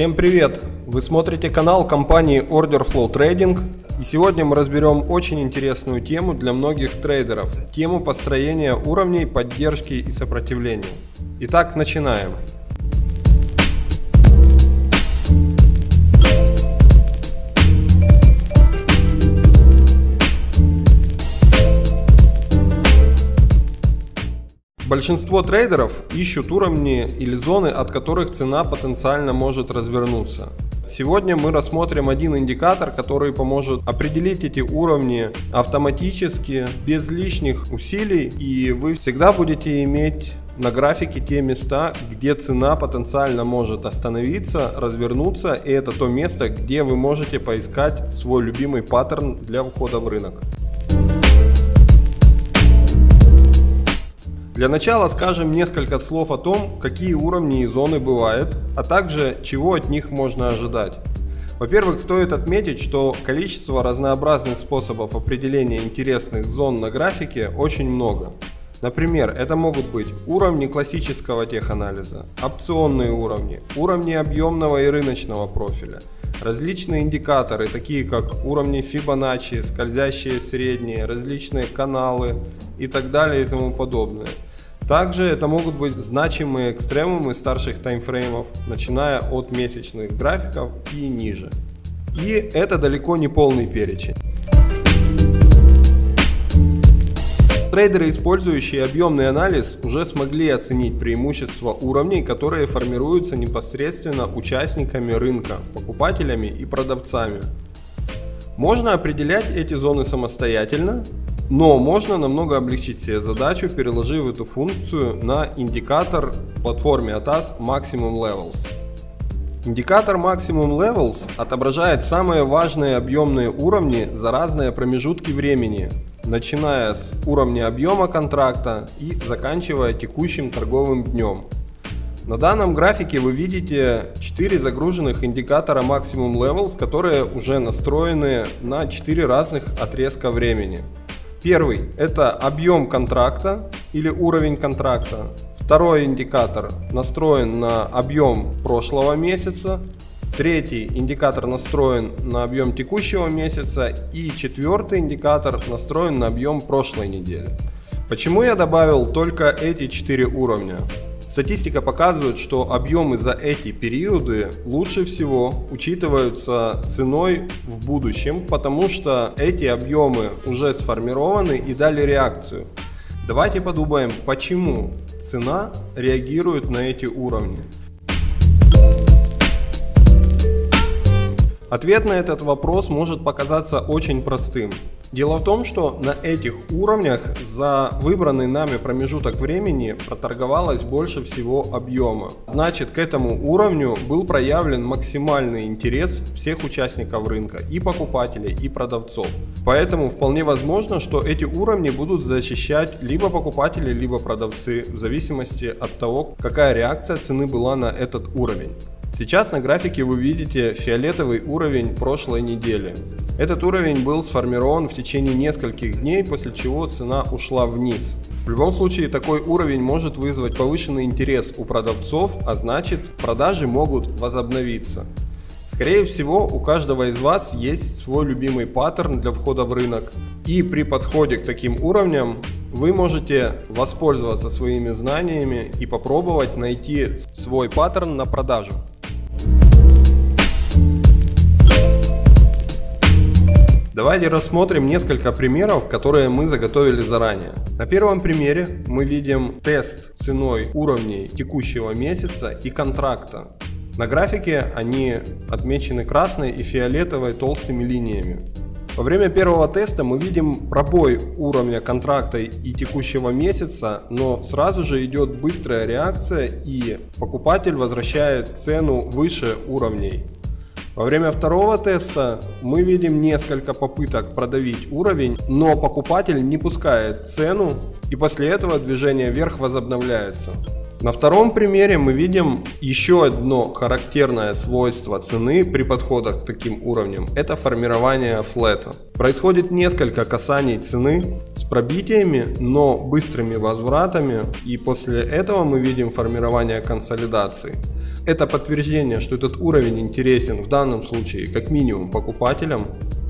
Всем привет! Вы смотрите канал компании Order Flow Trading и сегодня мы разберем очень интересную тему для многих трейдеров. Тему построения уровней поддержки и сопротивления. Итак, начинаем. Большинство трейдеров ищут уровни или зоны, от которых цена потенциально может развернуться. Сегодня мы рассмотрим один индикатор, который поможет определить эти уровни автоматически, без лишних усилий, и вы всегда будете иметь на графике те места, где цена потенциально может остановиться, развернуться, и это то место, где вы можете поискать свой любимый паттерн для входа в рынок. Для начала скажем несколько слов о том, какие уровни и зоны бывают, а также чего от них можно ожидать. Во-первых, стоит отметить, что количество разнообразных способов определения интересных зон на графике очень много. Например, это могут быть уровни классического теханализа, опционные уровни, уровни объемного и рыночного профиля, различные индикаторы, такие как уровни Fibonacci, скользящие средние, различные каналы и так далее и тому подобное. Также это могут быть значимые экстремумы старших таймфреймов, начиная от месячных графиков и ниже. И это далеко не полный перечень. Трейдеры, использующие объемный анализ, уже смогли оценить преимущества уровней, которые формируются непосредственно участниками рынка, покупателями и продавцами. Можно определять эти зоны самостоятельно, но можно намного облегчить себе задачу, переложив эту функцию на индикатор в платформе ATAS Maximum Levels. Индикатор Maximum Levels отображает самые важные объемные уровни за разные промежутки времени, начиная с уровня объема контракта и заканчивая текущим торговым днем. На данном графике вы видите 4 загруженных индикатора Maximum Levels, которые уже настроены на 4 разных отрезка времени. Первый – это объем контракта или уровень контракта. Второй индикатор настроен на объем прошлого месяца. Третий индикатор настроен на объем текущего месяца. И четвертый индикатор настроен на объем прошлой недели. Почему я добавил только эти четыре уровня? Статистика показывает, что объемы за эти периоды лучше всего учитываются ценой в будущем, потому что эти объемы уже сформированы и дали реакцию. Давайте подумаем, почему цена реагирует на эти уровни. Ответ на этот вопрос может показаться очень простым. Дело в том, что на этих уровнях за выбранный нами промежуток времени проторговалось больше всего объема. Значит, к этому уровню был проявлен максимальный интерес всех участников рынка, и покупателей, и продавцов. Поэтому вполне возможно, что эти уровни будут защищать либо покупатели, либо продавцы, в зависимости от того, какая реакция цены была на этот уровень. Сейчас на графике вы видите фиолетовый уровень прошлой недели. Этот уровень был сформирован в течение нескольких дней, после чего цена ушла вниз. В любом случае такой уровень может вызвать повышенный интерес у продавцов, а значит продажи могут возобновиться. Скорее всего у каждого из вас есть свой любимый паттерн для входа в рынок. И при подходе к таким уровням вы можете воспользоваться своими знаниями и попробовать найти свой паттерн на продажу. Давайте рассмотрим несколько примеров, которые мы заготовили заранее. На первом примере мы видим тест ценой уровней текущего месяца и контракта. На графике они отмечены красной и фиолетовой толстыми линиями. Во время первого теста мы видим пробой уровня контракта и текущего месяца, но сразу же идет быстрая реакция и покупатель возвращает цену выше уровней. Во время второго теста мы видим несколько попыток продавить уровень, но покупатель не пускает цену и после этого движение вверх возобновляется. На втором примере мы видим еще одно характерное свойство цены при подходах к таким уровням. Это формирование флета. Происходит несколько касаний цены с пробитиями, но быстрыми возвратами и после этого мы видим формирование консолидации. Это подтверждение, что этот уровень интересен в данном случае как минимум покупателям.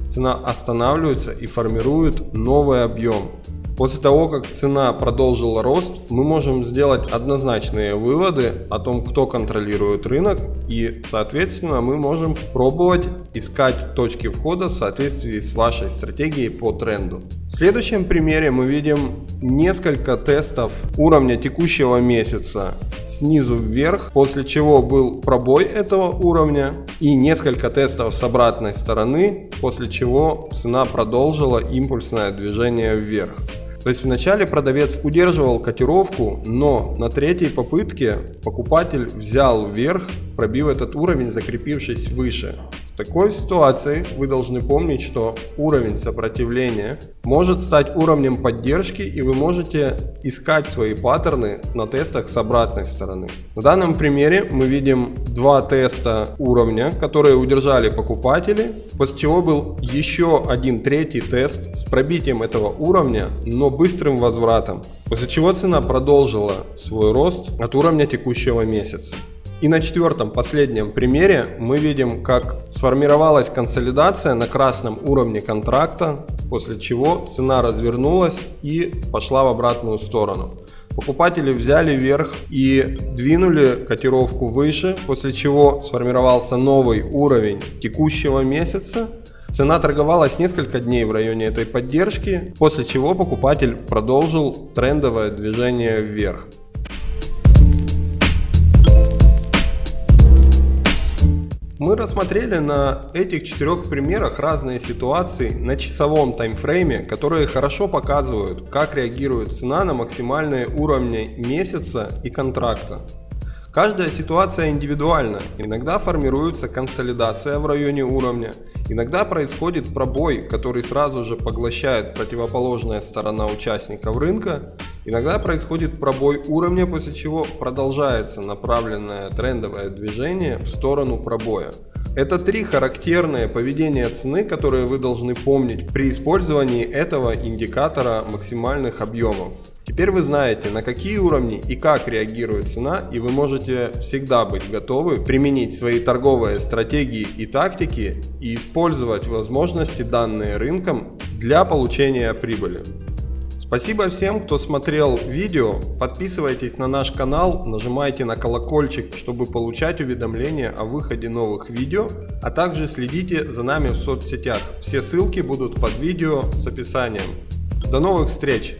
Цена останавливается и формирует новый объем. После того, как цена продолжила рост, мы можем сделать однозначные выводы о том, кто контролирует рынок и, соответственно, мы можем пробовать искать точки входа в соответствии с вашей стратегией по тренду. В следующем примере мы видим несколько тестов уровня текущего месяца снизу вверх, после чего был пробой этого уровня и несколько тестов с обратной стороны, после чего цена продолжила импульсное движение вверх. То есть вначале продавец удерживал котировку, но на третьей попытке покупатель взял вверх, пробив этот уровень, закрепившись выше такой ситуации вы должны помнить, что уровень сопротивления может стать уровнем поддержки и вы можете искать свои паттерны на тестах с обратной стороны. В данном примере мы видим два теста уровня, которые удержали покупатели, после чего был еще один третий тест с пробитием этого уровня, но быстрым возвратом, после чего цена продолжила свой рост от уровня текущего месяца. И на четвертом, последнем примере мы видим, как сформировалась консолидация на красном уровне контракта, после чего цена развернулась и пошла в обратную сторону. Покупатели взяли вверх и двинули котировку выше, после чего сформировался новый уровень текущего месяца. Цена торговалась несколько дней в районе этой поддержки, после чего покупатель продолжил трендовое движение вверх. Мы рассмотрели на этих четырех примерах разные ситуации на часовом таймфрейме, которые хорошо показывают, как реагирует цена на максимальные уровни месяца и контракта. Каждая ситуация индивидуальна, иногда формируется консолидация в районе уровня, иногда происходит пробой, который сразу же поглощает противоположная сторона участников рынка, Иногда происходит пробой уровня, после чего продолжается направленное трендовое движение в сторону пробоя. Это три характерные поведения цены, которые вы должны помнить при использовании этого индикатора максимальных объемов. Теперь вы знаете, на какие уровни и как реагирует цена, и вы можете всегда быть готовы применить свои торговые стратегии и тактики и использовать возможности, данные рынком для получения прибыли. Спасибо всем, кто смотрел видео. Подписывайтесь на наш канал, нажимайте на колокольчик, чтобы получать уведомления о выходе новых видео, а также следите за нами в соцсетях. Все ссылки будут под видео с описанием. До новых встреч!